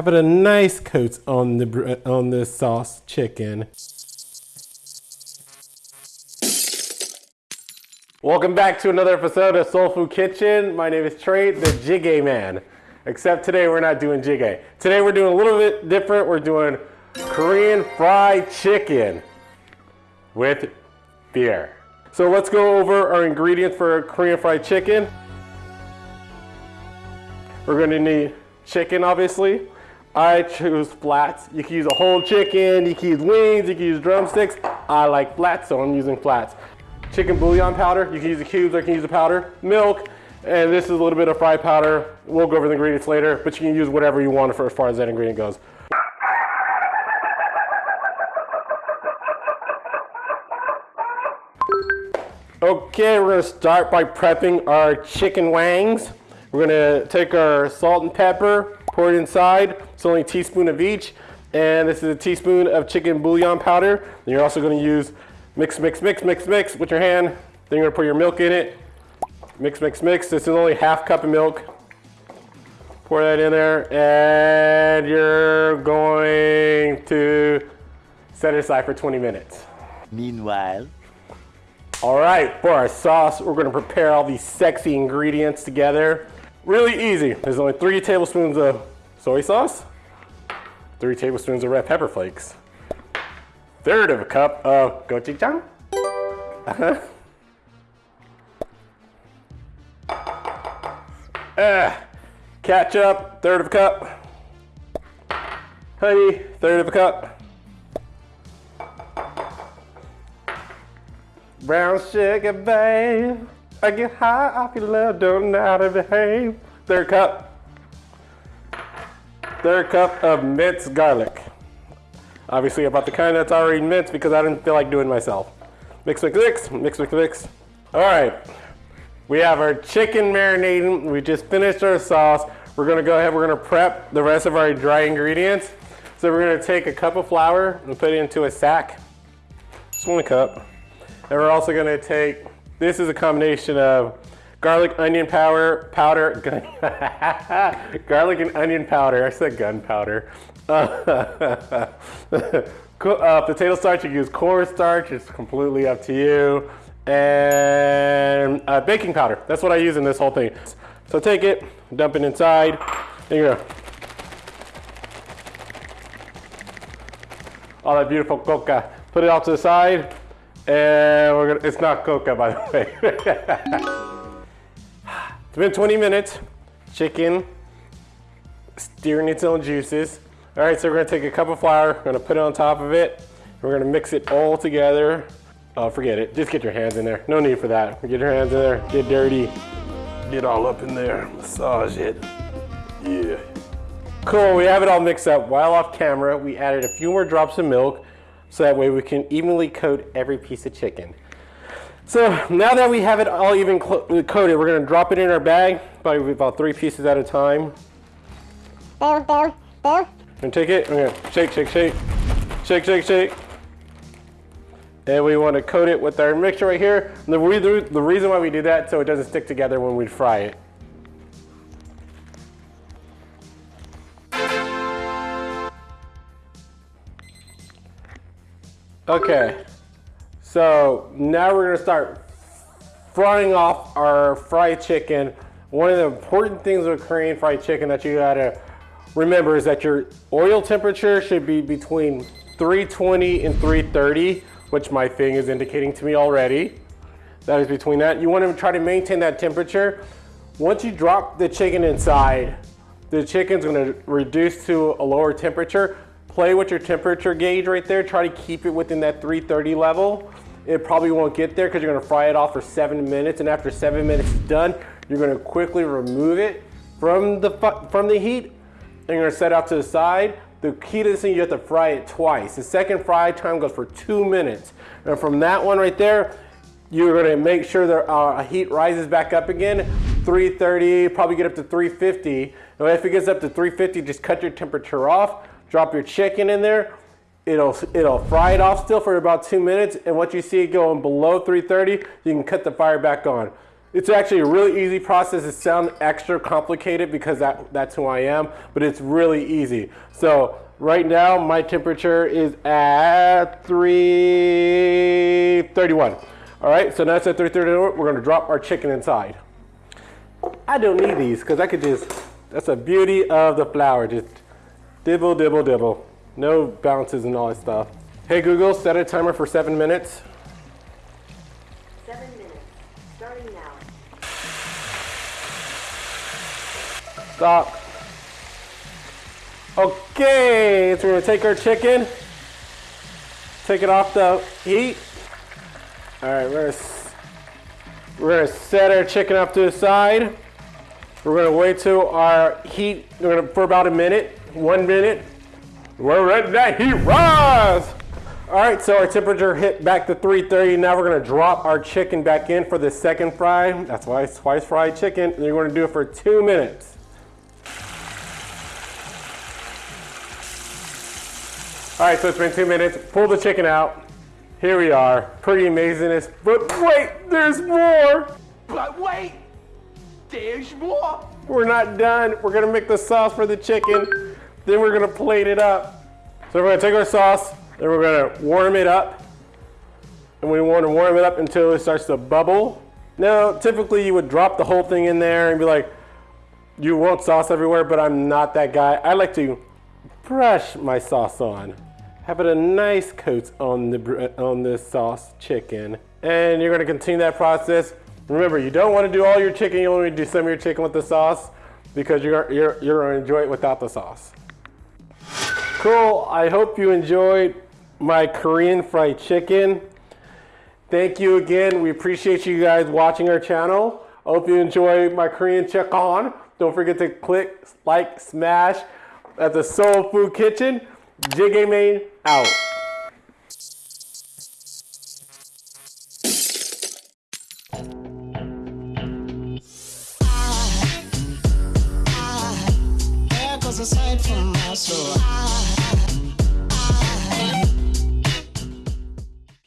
have it a nice coat on the uh, on the sauce chicken. Welcome back to another episode of Soul Food Kitchen. My name is Trey, the Jjigae Man. Except today we're not doing jjigae. Today we're doing a little bit different. We're doing Korean fried chicken with beer. So let's go over our ingredients for Korean fried chicken. We're gonna need chicken, obviously. I choose flats. You can use a whole chicken, you can use wings, you can use drumsticks. I like flats, so I'm using flats. Chicken bouillon powder, you can use the cubes or you can use the powder. Milk, and this is a little bit of fried powder. We'll go over the ingredients later, but you can use whatever you want for as far as that ingredient goes. Okay, we're gonna start by prepping our chicken wangs. We're gonna take our salt and pepper, pour it inside. It's only a teaspoon of each. And this is a teaspoon of chicken bouillon powder. And you're also gonna use mix, mix, mix, mix, mix with your hand. Then you're gonna put your milk in it. Mix, mix, mix. This is only half cup of milk. Pour that in there and you're going to set it aside for 20 minutes. Meanwhile, all right, for our sauce, we're gonna prepare all these sexy ingredients together. Really easy. There's only three tablespoons of soy sauce, three tablespoons of red pepper flakes, third of a cup of gochujang, uh-huh. uh, ketchup, third of a cup, honey, third of a cup, brown sugar, babe. I get high off your love, don't know how to behave. Third cup. Third cup of minced garlic. Obviously about the kind that's already minced because I didn't feel like doing myself. Mix, mix, mix, mix, mix, mix. All right, we have our chicken marinating. We just finished our sauce. We're gonna go ahead, we're gonna prep the rest of our dry ingredients. So we're gonna take a cup of flour and put it into a sack. Just one cup. And we're also gonna take this is a combination of garlic onion powder, powder, garlic and onion powder. I said gunpowder. Uh, uh, potato starch, you can use cornstarch. It's completely up to you. And uh, baking powder. That's what I use in this whole thing. So take it, dump it inside. There you go. All that beautiful coca. Put it off to the side. And we're gonna, it's not coca by the way. it's been 20 minutes. Chicken steering its own juices. All right, so we're gonna take a cup of flour, we're gonna put it on top of it. We're gonna mix it all together. Oh, forget it, just get your hands in there. No need for that. Get your hands in there, get dirty. Get all up in there, massage it. Yeah. Cool, we have it all mixed up. While off camera, we added a few more drops of milk so that way we can evenly coat every piece of chicken. So now that we have it all even coated, we're gonna drop it in our bag, probably about three pieces at a time. There, there, there. And take it, we're gonna shake, shake, shake, shake, shake, shake. And we wanna coat it with our mixture right here. And the, re the reason why we do that, so it doesn't stick together when we fry it. Okay, so now we're gonna start frying off our fried chicken. One of the important things with Korean fried chicken that you gotta remember is that your oil temperature should be between 320 and 330, which my thing is indicating to me already. That is between that. You wanna try to maintain that temperature. Once you drop the chicken inside, the chicken's gonna reduce to a lower temperature play with your temperature gauge right there. Try to keep it within that 330 level. It probably won't get there because you're gonna fry it off for seven minutes and after seven minutes is done, you're gonna quickly remove it from the, from the heat and you're gonna set out to the side. The key to this thing, you have to fry it twice. The second fry time goes for two minutes. And from that one right there, you're gonna make sure the uh, heat rises back up again. 330, probably get up to 350. And if it gets up to 350, just cut your temperature off Drop your chicken in there. It'll, it'll fry it off still for about two minutes. And once you see it going below 330, you can cut the fire back on. It's actually a really easy process. It sounds extra complicated because that, that's who I am, but it's really easy. So right now my temperature is at 331. All right, so now it's at 331. We're gonna drop our chicken inside. I don't need these because I could just, that's the beauty of the flour. Just dibble, dibble, dibble. No bounces and all that stuff. Hey Google, set a timer for seven minutes. Seven minutes, starting now. Stop. Okay, so we're gonna take our chicken, take it off the heat. All right, we're gonna, we're gonna set our chicken up to the side. We're gonna wait till our heat, gonna, for about a minute, one minute. We're letting that heat rise. All right, so our temperature hit back to 330. Now we're gonna drop our chicken back in for the second fry. That's why it's twice fried chicken. And you're gonna do it for two minutes. All right, so it's been two minutes. Pull the chicken out. Here we are. Pretty amazingness. But wait, there's more. But wait, there's more. We're not done. We're gonna make the sauce for the chicken. Then we're gonna plate it up. So we're gonna take our sauce, then we're gonna warm it up. And we wanna warm it up until it starts to bubble. Now, typically you would drop the whole thing in there and be like, you want sauce everywhere, but I'm not that guy. I like to brush my sauce on. Have it a nice coat on the on this sauce chicken. And you're gonna continue that process. Remember, you don't wanna do all your chicken, you only do some of your chicken with the sauce because you're, you're, you're gonna enjoy it without the sauce. Cool, I hope you enjoyed my Korean fried chicken. Thank you again. We appreciate you guys watching our channel. Hope you enjoy my Korean chicken. Don't forget to click, like, smash at the Soul Food Kitchen. Jjigae Man out. There goes a sight from my soul. Ah.